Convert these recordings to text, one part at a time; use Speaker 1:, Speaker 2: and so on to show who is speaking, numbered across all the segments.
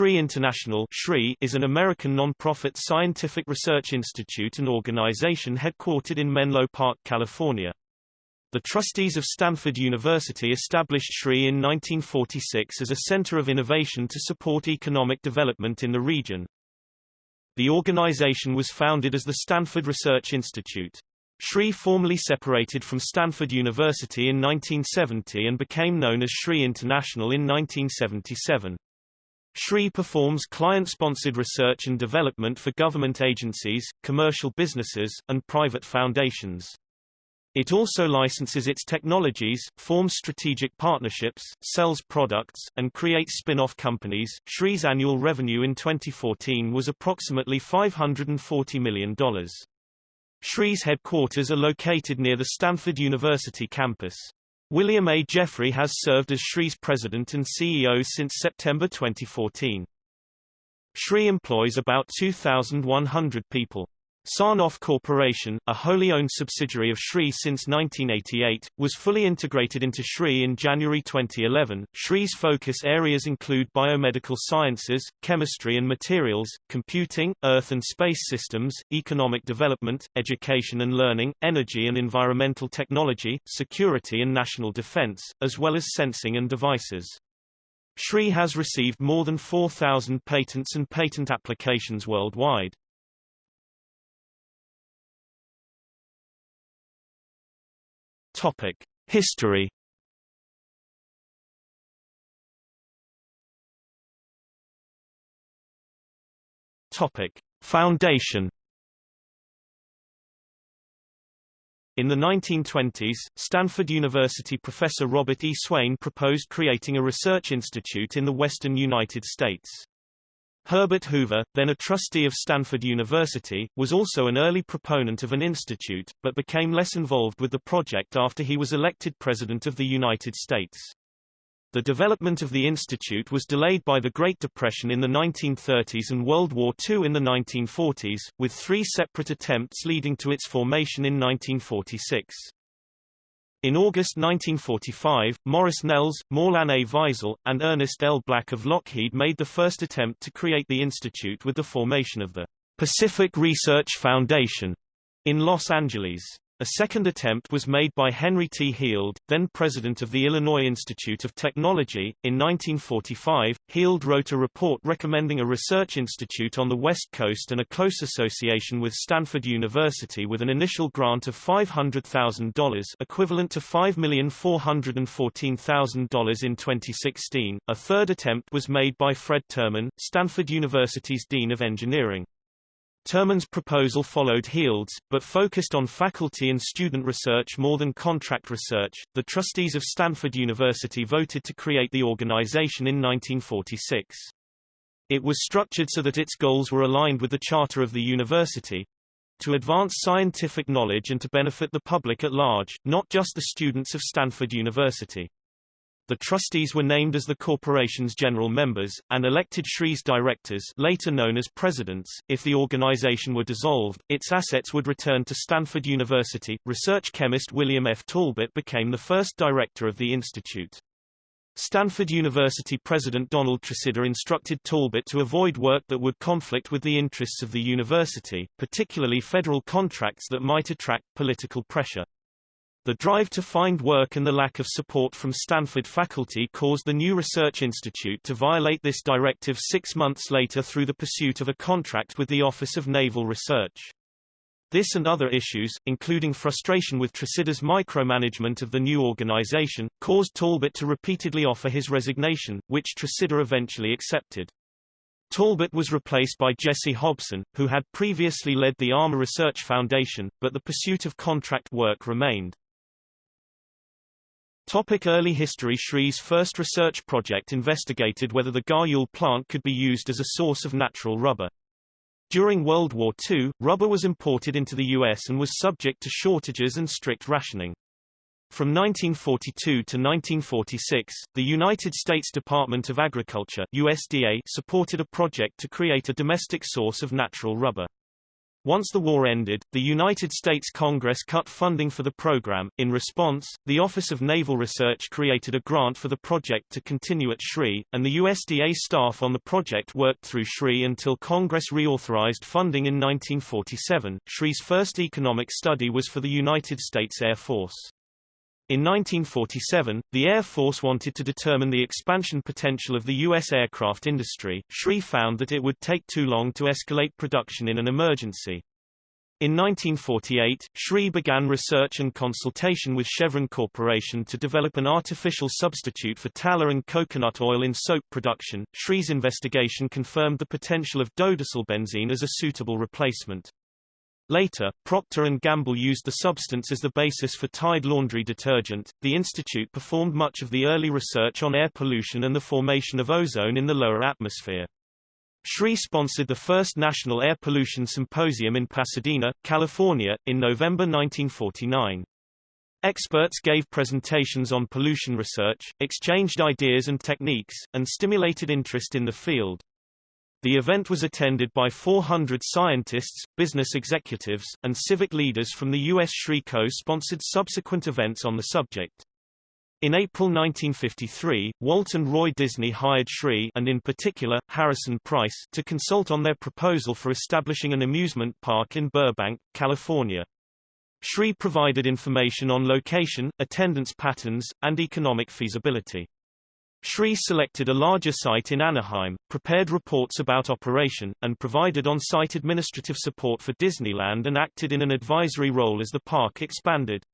Speaker 1: SRI International is an American non-profit scientific research institute and organization headquartered in Menlo Park, California. The trustees of Stanford University established SRI in 1946 as a center of innovation to support economic development in the region. The organization was founded as the Stanford Research Institute. SRI formally separated from Stanford University in 1970 and became known as SRI International in 1977. SRI performs client-sponsored research and development for government agencies, commercial businesses, and private foundations. It also licenses its technologies, forms strategic partnerships, sells products, and creates spin-off companies. SRI's annual revenue in 2014 was approximately $540 million. SRI's headquarters are located near the Stanford University campus. William A. Jeffrey has served as SRI's president and CEO since September 2014. SRI employs about 2,100 people. Sarnoff Corporation, a wholly owned subsidiary of SRI since 1988, was fully integrated into SRI in January 2011. SRI's focus areas include biomedical sciences, chemistry and materials, computing, earth and space systems, economic development, education and learning, energy and environmental technology, security and national defense, as well as sensing and devices. SRI has received more than 4,000 patents and patent applications worldwide. Topic: History. Topic: Foundation. In the 1920s, Stanford University professor Robert E. Swain proposed creating a research institute in the western United States. Herbert Hoover, then a trustee of Stanford University, was also an early proponent of an institute, but became less involved with the project after he was elected President of the United States. The development of the institute was delayed by the Great Depression in the 1930s and World War II in the 1940s, with three separate attempts leading to its formation in 1946. In August 1945, Maurice Nelles, Morlan A. Weisel, and Ernest L. Black of Lockheed made the first attempt to create the institute with the formation of the Pacific Research Foundation in Los Angeles. A second attempt was made by Henry T. Heald, then president of the Illinois Institute of Technology. In 1945, Heald wrote a report recommending a research institute on the West Coast and a close association with Stanford University with an initial grant of $500,000 equivalent to $5,414,000 in 2016. A third attempt was made by Fred Terman, Stanford University's Dean of Engineering. Terman's proposal followed Heald's, but focused on faculty and student research more than contract research. The trustees of Stanford University voted to create the organization in 1946. It was structured so that its goals were aligned with the charter of the university to advance scientific knowledge and to benefit the public at large, not just the students of Stanford University. The trustees were named as the corporation's general members, and elected Shree's directors later known as presidents. If the organization were dissolved, its assets would return to Stanford University. Research chemist William F. Talbot became the first director of the institute. Stanford University President Donald Tresidder instructed Talbot to avoid work that would conflict with the interests of the university, particularly federal contracts that might attract political pressure. The drive to find work and the lack of support from Stanford faculty caused the new research institute to violate this directive six months later through the pursuit of a contract with the Office of Naval Research. This and other issues, including frustration with Tresidder's micromanagement of the new organization, caused Talbot to repeatedly offer his resignation, which Tresidder eventually accepted. Talbot was replaced by Jesse Hobson, who had previously led the Armor Research Foundation, but the pursuit of contract work remained. Topic early history SRI's first research project investigated whether the guayule plant could be used as a source of natural rubber. During World War II, rubber was imported into the U.S. and was subject to shortages and strict rationing. From 1942 to 1946, the United States Department of Agriculture USDA supported a project to create a domestic source of natural rubber. Once the war ended, the United States Congress cut funding for the program. In response, the Office of Naval Research created a grant for the project to continue at SRI, and the USDA staff on the project worked through SRI until Congress reauthorized funding in 1947. SRI's first economic study was for the United States Air Force. In 1947, the Air Force wanted to determine the expansion potential of the U.S. aircraft industry. SRI found that it would take too long to escalate production in an emergency. In 1948, SRI began research and consultation with Chevron Corporation to develop an artificial substitute for tallow and coconut oil in soap production. SRI's investigation confirmed the potential of benzene as a suitable replacement. Later, Procter & Gamble used the substance as the basis for Tide laundry detergent. The institute performed much of the early research on air pollution and the formation of ozone in the lower atmosphere. SRI sponsored the first National Air Pollution Symposium in Pasadena, California, in November 1949. Experts gave presentations on pollution research, exchanged ideas and techniques, and stimulated interest in the field. The event was attended by 400 scientists, business executives, and civic leaders from the U.S. SRI co-sponsored subsequent events on the subject. In April 1953, Walt and Roy Disney hired SRI and in particular, Harrison Price to consult on their proposal for establishing an amusement park in Burbank, California. SRI provided information on location, attendance patterns, and economic feasibility. SRI selected a larger site in Anaheim, prepared reports about operation, and provided on-site administrative support for Disneyland and acted in an advisory role as the park expanded.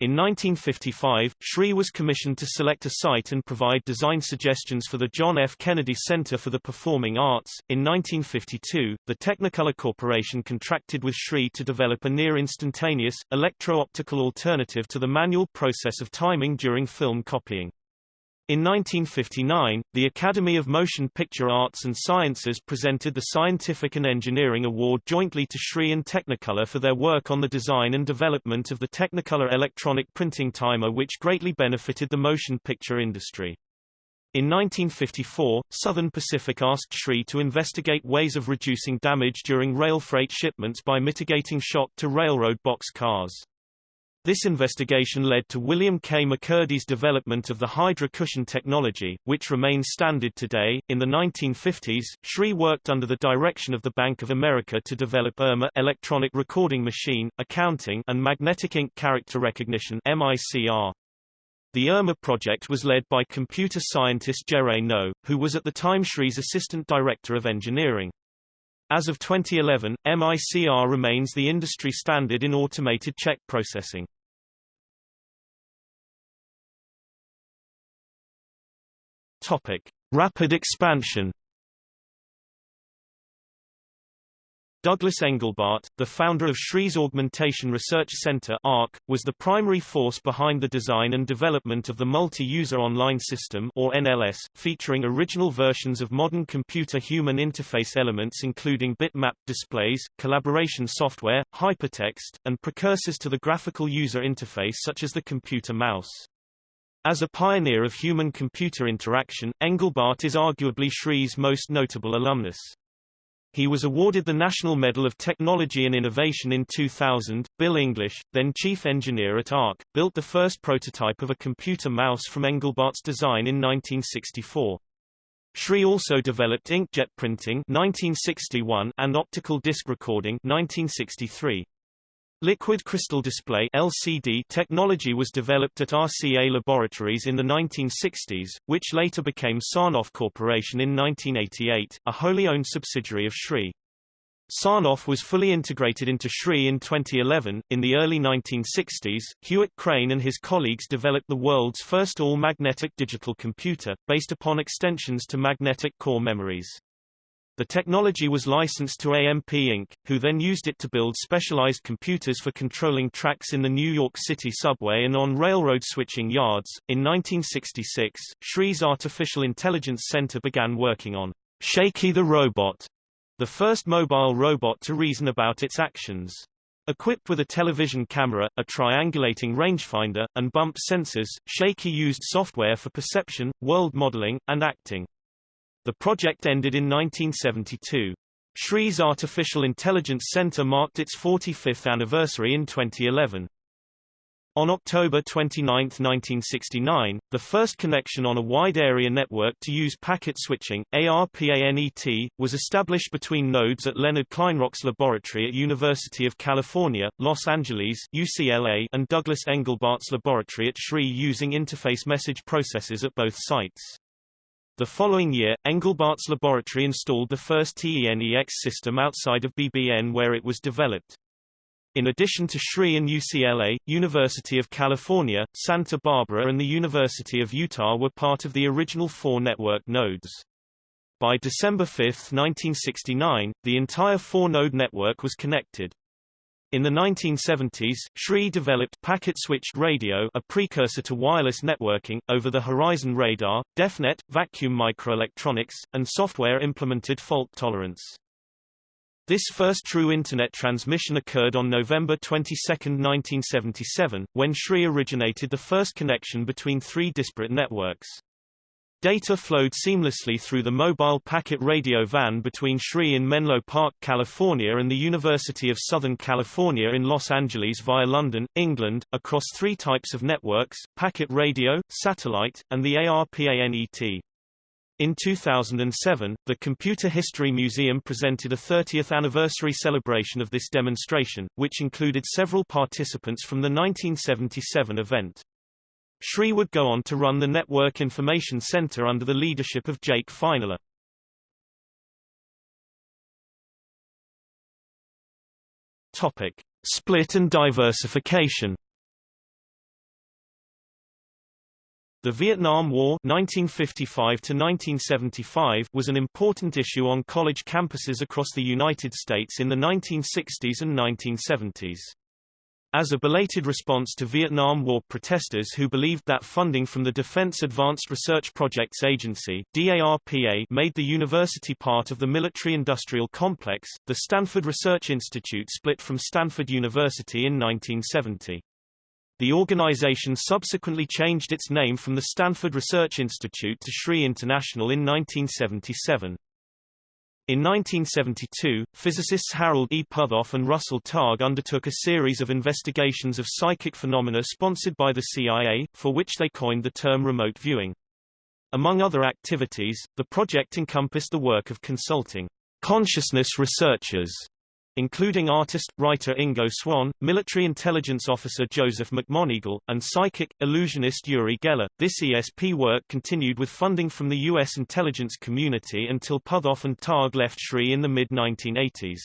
Speaker 1: In 1955, SRI was commissioned to select a site and provide design suggestions for the John F. Kennedy Center for the Performing Arts. In 1952, the Technicolor Corporation contracted with SRI to develop a near-instantaneous, electro-optical alternative to the manual process of timing during film copying. In 1959, the Academy of Motion Picture Arts and Sciences presented the Scientific and Engineering Award jointly to SRI and Technicolor for their work on the design and development of the Technicolor electronic printing timer which greatly benefited the motion picture industry. In 1954, Southern Pacific asked SRI to investigate ways of reducing damage during rail freight shipments by mitigating shock to railroad box cars. This investigation led to William K. McCurdy's development of the Hydra cushion technology, which remains standard today. In the 1950s, Shree worked under the direction of the Bank of America to develop ERMA electronic recording machine, accounting and magnetic ink character recognition MICR. The ERMA project was led by computer scientist Jerre Noe, who was at the time Shree's assistant director of engineering. As of 2011, MICR remains the industry standard in automated check processing. Topic: Rapid expansion. Douglas Engelbart, the founder of SRI's Augmentation Research Center ARC, was the primary force behind the design and development of the Multi-User Online System or NLS, featuring original versions of modern computer human interface elements including bitmap displays, collaboration software, hypertext, and precursors to the graphical user interface such as the computer mouse. As a pioneer of human-computer interaction, Engelbart is arguably SRI's most notable alumnus. He was awarded the National Medal of Technology and Innovation in 2000. Bill English, then chief engineer at ARC, built the first prototype of a computer mouse from Engelbart's design in 1964. SRI also developed inkjet printing 1961 and optical disc recording 1963. Liquid crystal display LCD technology was developed at RCA Laboratories in the 1960s, which later became Sarnoff Corporation in 1988, a wholly owned subsidiary of SRI. Sarnoff was fully integrated into SRI in 2011. In the early 1960s, Hewitt Crane and his colleagues developed the world's first all-magnetic digital computer, based upon extensions to magnetic core memories. The technology was licensed to AMP Inc., who then used it to build specialized computers for controlling tracks in the New York City subway and on railroad switching yards. In 1966, SRI's Artificial Intelligence Center began working on Shaky the Robot, the first mobile robot to reason about its actions. Equipped with a television camera, a triangulating rangefinder, and bump sensors, Shaky used software for perception, world modeling, and acting. The project ended in 1972. SRI's Artificial Intelligence Center marked its 45th anniversary in 2011. On October 29, 1969, the first connection on a wide-area network to use packet switching, ARPANET, was established between nodes at Leonard Kleinrock's laboratory at University of California, Los Angeles UCLA, and Douglas Engelbart's laboratory at SRI using interface message processors at both sites. The following year, Engelbart's laboratory installed the first TENEX system outside of BBN where it was developed. In addition to SRI and UCLA, University of California, Santa Barbara and the University of Utah were part of the original four network nodes. By December 5, 1969, the entire four-node network was connected. In the 1970s, Shree developed packet-switched radio a precursor to wireless networking, over-the-horizon radar, Deafnet, vacuum microelectronics, and software-implemented fault tolerance. This first true Internet transmission occurred on November 22, 1977, when Shree originated the first connection between three disparate networks. Data flowed seamlessly through the mobile packet radio van between SRI in Menlo Park, California and the University of Southern California in Los Angeles via London, England, across three types of networks, packet radio, satellite, and the ARPANET. In 2007, the Computer History Museum presented a 30th anniversary celebration of this demonstration, which included several participants from the 1977 event. SRI would go on to run the Network Information Center under the leadership of Jake Feinler. Topic: Split and diversification. The Vietnam War 1955 was an important issue on college campuses across the United States in the 1960s and 1970s. As a belated response to Vietnam War protesters who believed that funding from the Defense Advanced Research Projects Agency DARPA made the university part of the military-industrial complex, the Stanford Research Institute split from Stanford University in 1970. The organization subsequently changed its name from the Stanford Research Institute to SRI International in 1977. In 1972, physicists Harold E. Puthoff and Russell Targ undertook a series of investigations of psychic phenomena sponsored by the CIA, for which they coined the term remote viewing. Among other activities, the project encompassed the work of consulting consciousness researchers including artist, writer Ingo Swann, military intelligence officer Joseph McMoneagle, and psychic, illusionist Uri Geller. This ESP work continued with funding from the U.S. intelligence community until Puthoff and Targ left SRI in the mid-1980s.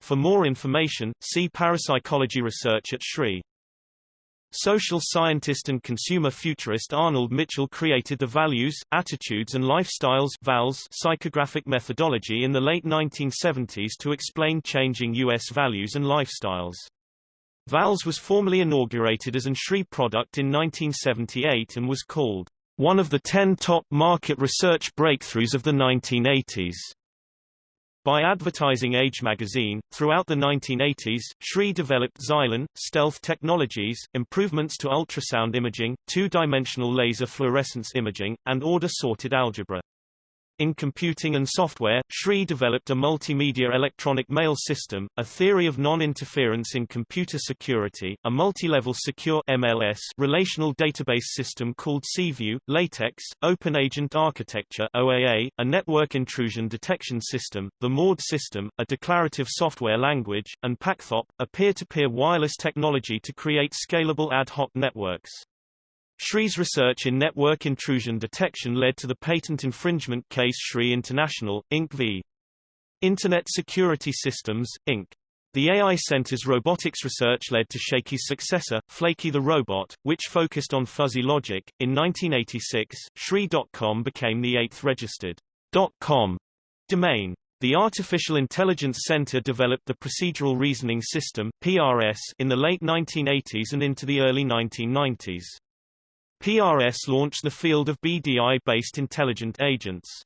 Speaker 1: For more information, see parapsychology research at SRI. Social scientist and consumer futurist Arnold Mitchell created the Values, Attitudes and Lifestyles VALS psychographic methodology in the late 1970s to explain changing U.S. values and lifestyles. VALS was formally inaugurated as an SRI product in 1978 and was called one of the ten top market research breakthroughs of the 1980s. By advertising Age magazine, throughout the 1980s, SRI developed Xylon, stealth technologies, improvements to ultrasound imaging, two-dimensional laser fluorescence imaging, and order-sorted algebra. In computing and software, SRI developed a multimedia electronic mail system, a theory of non-interference in computer security, a multi-level secure MLS relational database system called SeaView, LaTeX, Open Agent Architecture OAA, a network intrusion detection system, the Maude system, a declarative software language, and PacketHop, a peer-to-peer -peer wireless technology to create scalable ad hoc networks. SRI's research in network intrusion detection led to the patent infringement case SRI International, Inc. v. Internet Security Systems, Inc. The AI Center's robotics research led to Shaky's successor, Flaky the Robot, which focused on fuzzy logic. In 1986, SRI.com became the eighth registered .com domain. The Artificial Intelligence Center developed the Procedural Reasoning System (PRS) in the late 1980s and into the early 1990s. PRS launched the field of BDI-based intelligent agents.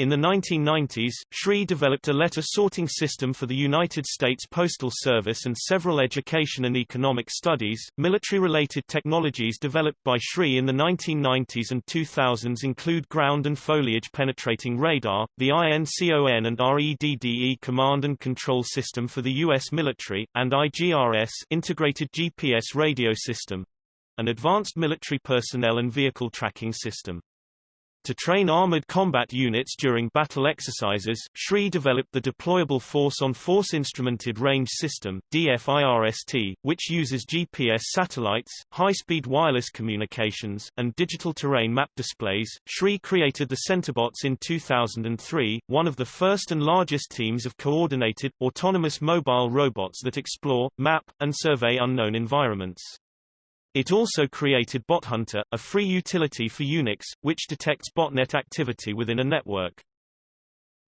Speaker 1: In the 1990s, Sri developed a letter sorting system for the United States Postal Service and several education and economic studies. Military-related technologies developed by Sri in the 1990s and 2000s include ground and foliage penetrating radar, the INCON and REDDE command and control system for the U.S. military, and IGRS integrated GPS radio system, an advanced military personnel and vehicle tracking system. To train armored combat units during battle exercises, Sri developed the Deployable Force-on-Force Instrumented Range System DFIRST, which uses GPS satellites, high-speed wireless communications, and digital terrain map displays. Sri created the Centibots in 2003, one of the first and largest teams of coordinated, autonomous mobile robots that explore, map, and survey unknown environments. It also created BotHunter, a free utility for Unix, which detects botnet activity within a network.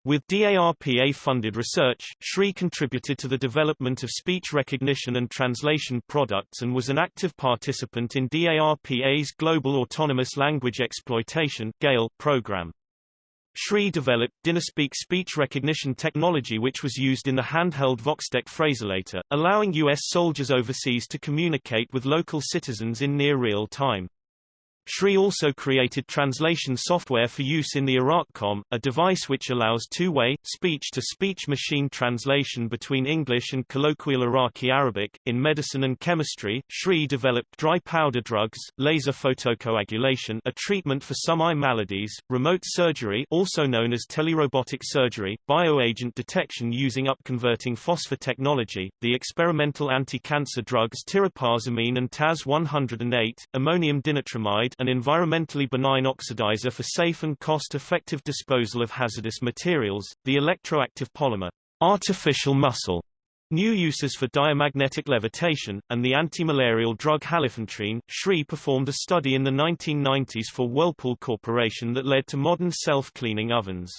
Speaker 1: With DARPA-funded research, Sri contributed to the development of speech recognition and translation products and was an active participant in DARPA's Global Autonomous Language Exploitation program. Sri developed DynaSpeak speech recognition technology which was used in the handheld VoxTec phraselator, allowing U.S. soldiers overseas to communicate with local citizens in near real time. Sri also created translation software for use in the IraqComm, a device which allows two-way, speech-to-speech machine translation between English and colloquial Iraqi Arabic. In medicine and chemistry, Sri developed dry powder drugs, laser photocoagulation a treatment for some eye maladies, remote surgery also known as telerobotic surgery, bioagent detection using upconverting phosphor technology, the experimental anti-cancer drugs tirapazamine and TAS-108, ammonium dinitramide an environmentally benign oxidizer for safe and cost-effective disposal of hazardous materials, the electroactive polymer, artificial muscle, new uses for diamagnetic levitation, and the anti-malarial drug halofantrine. Sri performed a study in the 1990s for Whirlpool Corporation that led to modern self-cleaning ovens.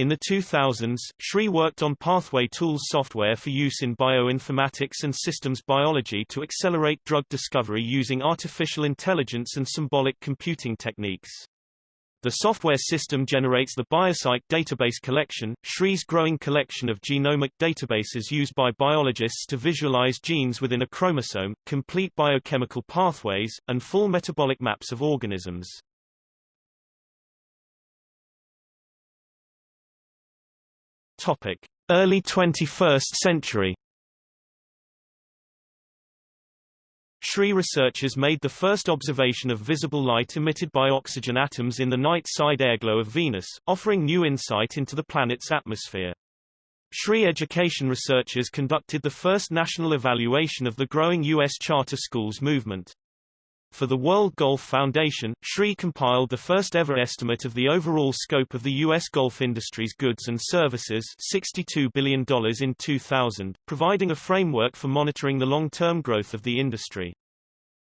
Speaker 1: In the 2000s, Shree worked on Pathway Tools software for use in bioinformatics and systems biology to accelerate drug discovery using artificial intelligence and symbolic computing techniques. The software system generates the BioCyc database collection, Shree's growing collection of genomic databases used by biologists to visualize genes within a chromosome, complete biochemical pathways, and full metabolic maps of organisms. Topic: Early 21st century. Sri researchers made the first observation of visible light emitted by oxygen atoms in the night side airglow of Venus, offering new insight into the planet's atmosphere. Sri education researchers conducted the first national evaluation of the growing U.S. charter schools movement. For the World Golf Foundation, Sri compiled the first-ever estimate of the overall scope of the U.S. golf industry's goods and services $62 billion in 2000, providing a framework for monitoring the long-term growth of the industry.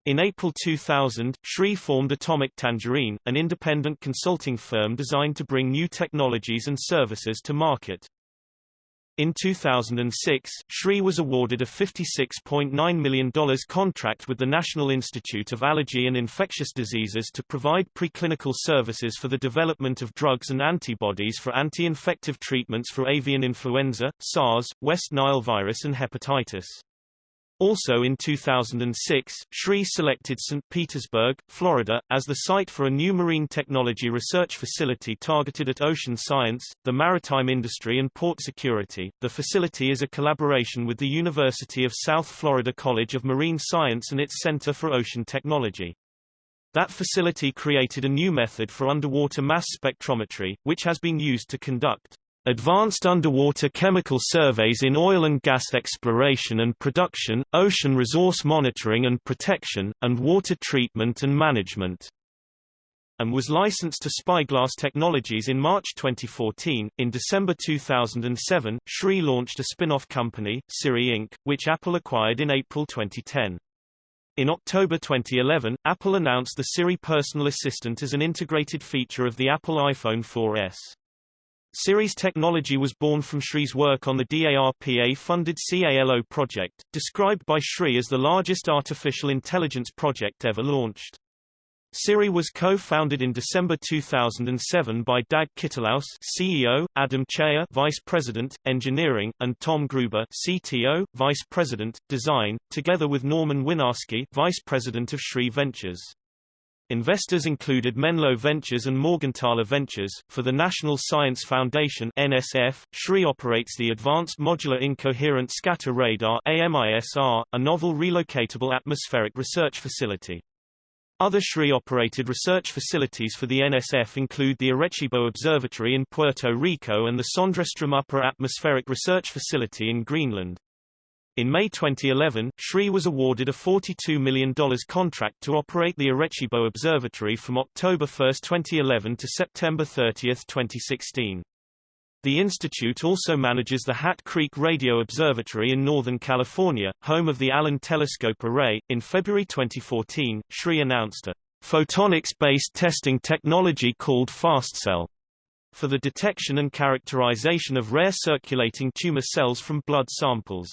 Speaker 1: In April 2000, Sri formed Atomic Tangerine, an independent consulting firm designed to bring new technologies and services to market. In 2006, Sri was awarded a $56.9 million contract with the National Institute of Allergy and Infectious Diseases to provide preclinical services for the development of drugs and antibodies for anti-infective treatments for avian influenza, SARS, West Nile virus and hepatitis. Also in 2006, Shree selected St. Petersburg, Florida, as the site for a new marine technology research facility targeted at ocean science, the maritime industry and port security. The facility is a collaboration with the University of South Florida College of Marine Science and its Center for Ocean Technology. That facility created a new method for underwater mass spectrometry, which has been used to conduct Advanced underwater chemical surveys in oil and gas exploration and production, ocean resource monitoring and protection, and water treatment and management and was licensed to Spyglass Technologies in March 2014. In December 2007, Sri launched a spin-off company, Siri Inc., which Apple acquired in April 2010. In October 2011, Apple announced the Siri personal assistant as an integrated feature of the Apple iPhone 4S. Siri's technology was born from Sri's work on the DARPA-funded CALO project, described by Sri as the largest artificial intelligence project ever launched. SIRI was co-founded in December 2007 by Dag Kittlaus CEO, Adam Cheyer Vice President, Engineering, and Tom Gruber CTO, Vice President, Design, together with Norman Winarsky Vice President of SRI Ventures. Investors included Menlo Ventures and Morgenthaler Ventures. For the National Science Foundation (NSF), SRI operates the Advanced Modular Incoherent Scatter Radar (AMISR), a novel relocatable atmospheric research facility. Other SRI-operated research facilities for the NSF include the Arecibo Observatory in Puerto Rico and the Sondrestrom Upper Atmospheric Research Facility in Greenland. In May 2011, SRI was awarded a $42 million contract to operate the Arecibo Observatory from October 1, 2011 to September 30, 2016. The institute also manages the Hat Creek Radio Observatory in Northern California, home of the Allen Telescope Array. In February 2014, SRI announced a photonics-based testing technology called FastCell for the detection and characterization of rare circulating tumor cells from blood samples.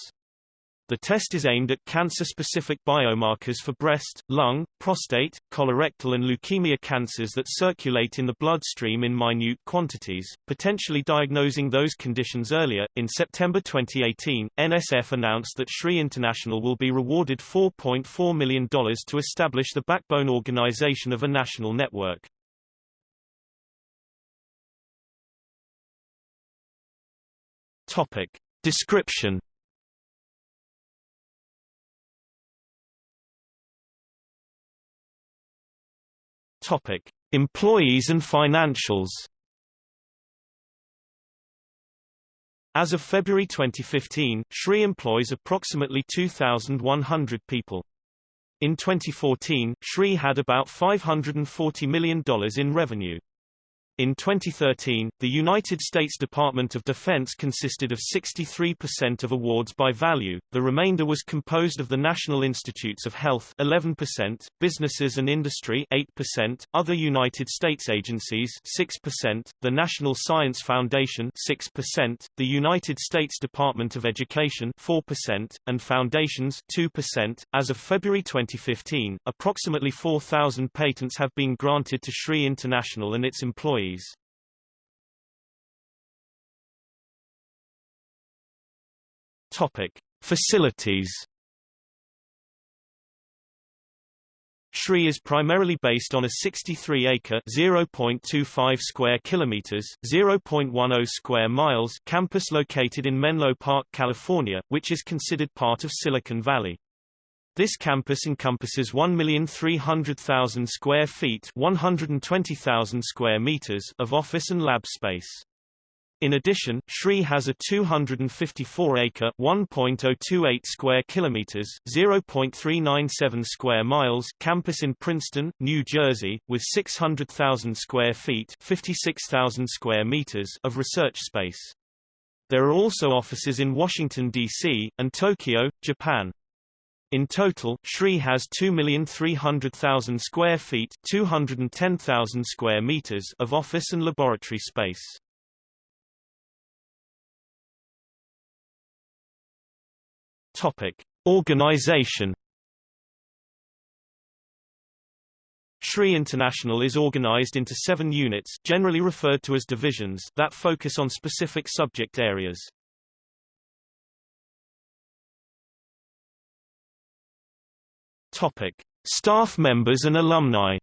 Speaker 1: The test is aimed at cancer-specific biomarkers for breast, lung, prostate, colorectal and leukemia cancers that circulate in the bloodstream in minute quantities, potentially diagnosing those conditions earlier. In September 2018, NSF announced that SRI International will be rewarded $4.4 million to establish the backbone organization of a national network. Topic. Description Topic: Employees and financials. As of February 2015, SRI employs approximately 2,100 people. In 2014, SRI had about $540 million in revenue. In 2013, the United States Department of Defense consisted of 63% of awards by value, the remainder was composed of the National Institutes of Health 11%, businesses and industry 8%, other United States agencies 6%, the National Science Foundation 6%, the United States Department of Education 4%, and foundations 2%. As of February 2015, approximately 4,000 patents have been granted to SRI International and its employees Topic: Facilities. SRI is primarily based on a 63-acre (0.25 square kilometers, 0.10 square miles) campus located in Menlo Park, California, which is considered part of Silicon Valley. This campus encompasses 1,300,000 square feet 120,000 square meters of office and lab space. In addition, SRI has a 254-acre (1.028 square kilometers, 0.397 square miles) campus in Princeton, New Jersey, with 600,000 square feet (56,000 square meters) of research space. There are also offices in Washington D.C. and Tokyo, Japan. In total, SRI has 2,300,000 square feet 210,000 square meters of office and laboratory space. Topic: Organization SRI International is organized into seven units generally referred to as divisions that focus on specific subject areas. Topic: Staff members and alumni.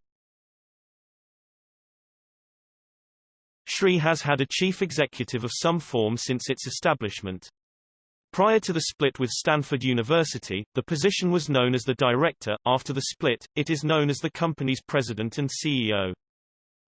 Speaker 1: SRI has had a chief executive of some form since its establishment. Prior to the split with Stanford University, the position was known as the director. After the split, it is known as the company's president and CEO.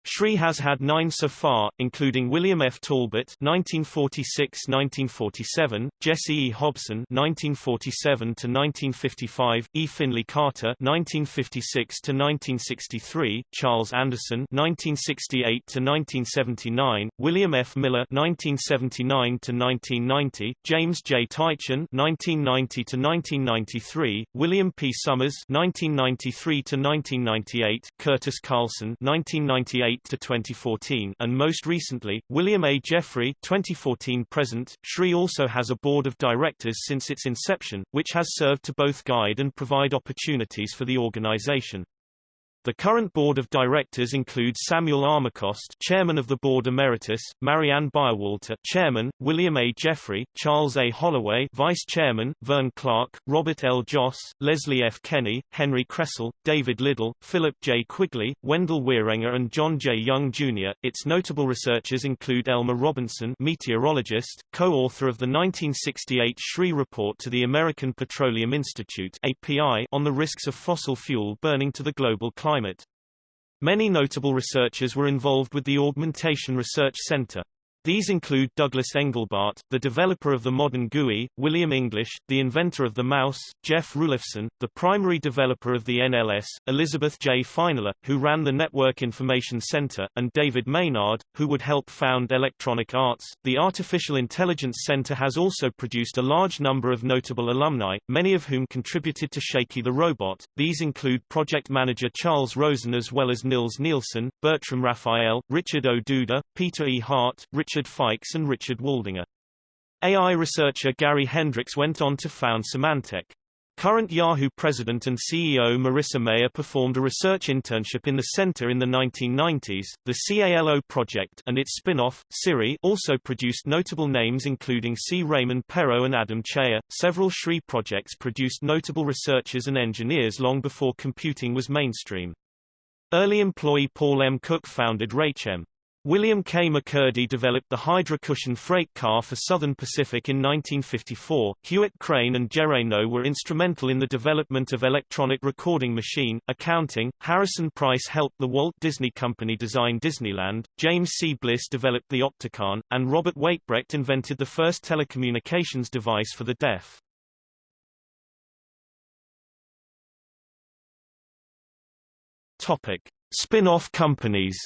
Speaker 1: SRI has had nine so far, including William F. Talbot (1946–1947), Jesse E. Hobson (1947–1955), E. Finley Carter (1956–1963), Charles Anderson (1968–1979), William F. Miller (1979–1990), James J. Tychan (1990–1993), William P. Sommers (1993–1998), Curtis Carlson (1998 to 2014 and most recently, William A. Jeffrey 2014 present. SRI also has a board of directors since its inception, which has served to both guide and provide opportunities for the organization. The current board of directors includes Samuel Armacost, chairman of the board emeritus, Marianne Byerwalter, chairman, William A. Jeffrey, Charles A. Holloway, vice chairman, Vern Clark, Robert L. Joss, Leslie F. Kenny, Henry Kressel, David Liddle, Philip J. Quigley, Wendell Wierenga and John J. Young Jr. Its notable researchers include Elmer Robinson, meteorologist, co-author of the 1968 SRI report to the American Petroleum Institute (API) on the risks of fossil fuel burning to the global climate climate. Many notable researchers were involved with the Augmentation Research Center. These include Douglas Engelbart, the developer of the modern GUI, William English, the inventor of the mouse, Jeff Rulifson, the primary developer of the NLS, Elizabeth J. Feinler, who ran the Network Information Center, and David Maynard, who would help found Electronic Arts. The Artificial Intelligence Center has also produced a large number of notable alumni, many of whom contributed to Shaky the Robot. These include project manager Charles Rosen as well as Nils Nilsson, Bertram Raphael, Richard O. Duda, Peter E. Hart, Richard Richard Fikes and Richard Waldinger. AI researcher Gary Hendrix went on to found Symantec. Current Yahoo president and CEO Marissa Mayer performed a research internship in the center in the 1990s. The CALO project and its spin-off, Siri, also produced notable names including C. Raymond Perrault and Adam Cheyer. Several SRI projects produced notable researchers and engineers long before computing was mainstream. Early employee Paul M. Cook founded Raychem. William K. McCurdy developed the Hydra cushion freight car for Southern Pacific in 1954. Hewitt Crane and Jerre Noe were instrumental in the development of electronic recording machine, accounting. Harrison Price helped the Walt Disney Company design Disneyland. James C. Bliss developed the Opticon, and Robert Weitbrecht invented the first telecommunications device for the deaf. Topic: Spin-off companies.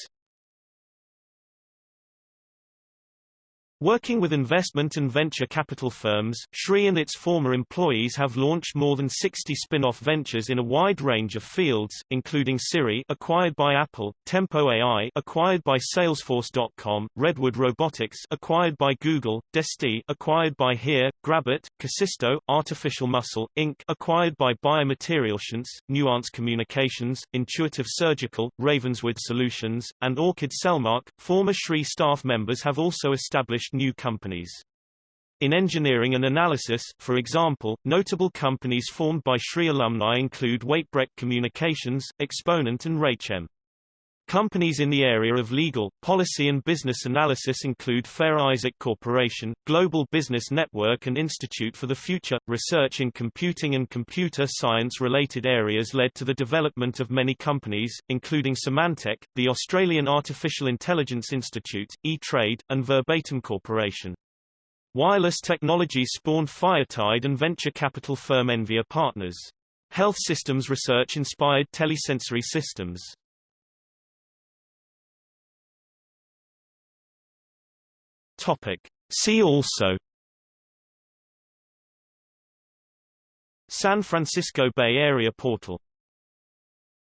Speaker 1: Working with investment and venture capital firms, SRI and its former employees have launched more than 60 spin-off ventures in a wide range of fields, including Siri acquired by Apple, Tempo AI acquired by Salesforce.com, Redwood Robotics acquired by Google, Desti acquired by Here, Grabit, Kasisto, Artificial Muscle, Inc. acquired by Bayer MaterialScience, Nuance Communications, Intuitive Surgical, Ravenswood Solutions, and Orchid Cellmark. Former SRI staff members have also established new companies. In engineering and analysis, for example, notable companies formed by SRI alumni include Weitbrecht Communications, Exponent and Raychem. Companies in the area of legal, policy and business analysis include Fair Isaac Corporation, Global Business Network and Institute for the Future. Research in computing and computer science-related areas led to the development of many companies, including Symantec, the Australian Artificial Intelligence Institute, E-Trade, and Verbatim Corporation. Wireless technology spawned Firetide and venture capital firm Envia Partners. Health systems research inspired telesensory systems. Topic. See also San Francisco Bay Area Portal